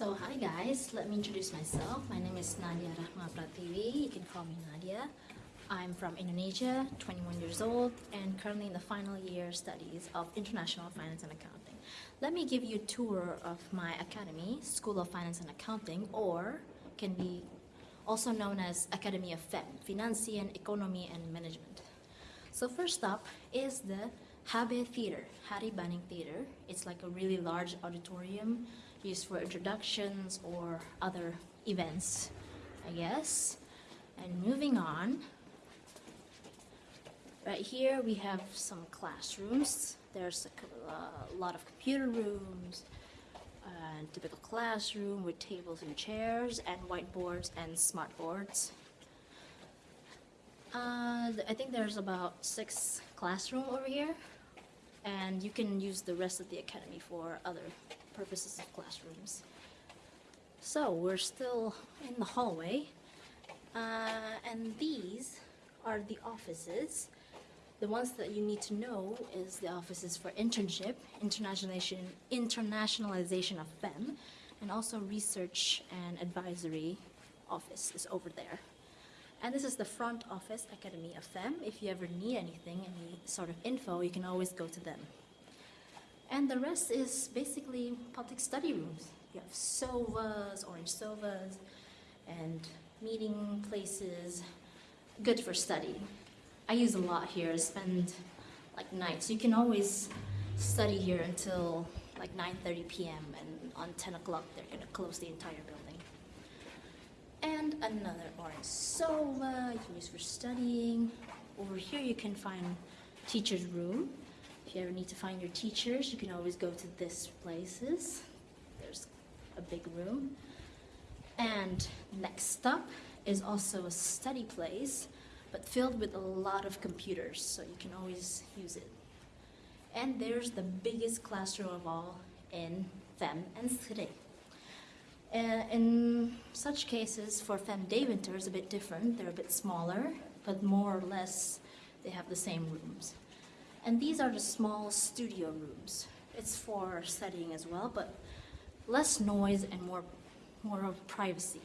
So hi guys, let me introduce myself. My name is Nadia Rahma Pratiwi. You can call me Nadia. I'm from Indonesia, 21 years old, and currently in the final year studies of International Finance and Accounting. Let me give you a tour of my academy, School of Finance and Accounting, or can be also known as Academy of FEM, Financian Economy and Management. So first up is the Habe Theater, Hari Banning Theater. It's like a really large auditorium used for introductions or other events, I guess. And moving on, right here we have some classrooms. There's a, a lot of computer rooms, a typical classroom with tables and chairs and whiteboards and smart boards. Uh, I think there's about six classroom over here and you can use the rest of the academy for other purposes of classrooms. So we're still in the hallway uh, and these are the offices. The ones that you need to know is the offices for internship, internationalization, internationalization of FEM, and also research and advisory office is over there. And this is the front office Academy of FEM. If you ever need anything, any sort of info, you can always go to them. And the rest is basically public study rooms. You have sovas, orange sovas, and meeting places, good for study. I use a lot here, spend like nights. You can always study here until like 9.30 p.m. and on 10 o'clock they're gonna close the entire building another orange sova you can use for studying. Over here you can find teacher's room. If you ever need to find your teachers, you can always go to this places. There's a big room. And next up is also a study place, but filled with a lot of computers, so you can always use it. And there's the biggest classroom of all in FEM and SRE. Uh, in such cases, for Fem Deventer is a bit different. They're a bit smaller, but more or less they have the same rooms. And these are the small studio rooms. It's for studying as well, but less noise and more, more of privacy.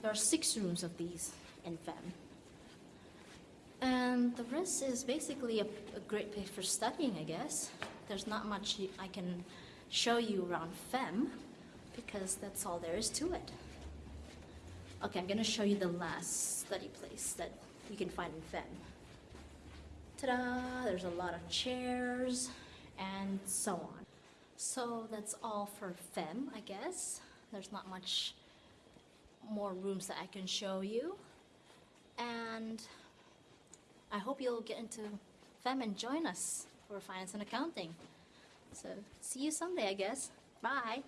There are six rooms of these in FEM. And the rest is basically a, a great place for studying, I guess. There's not much I can show you around FEM, because that's all there is to it. Okay, I'm going to show you the last study place that you can find in FEM. Ta-da! There's a lot of chairs and so on. So that's all for FEM, I guess. There's not much more rooms that I can show you. And I hope you'll get into FEM and join us for finance and accounting. So see you someday, I guess. Bye!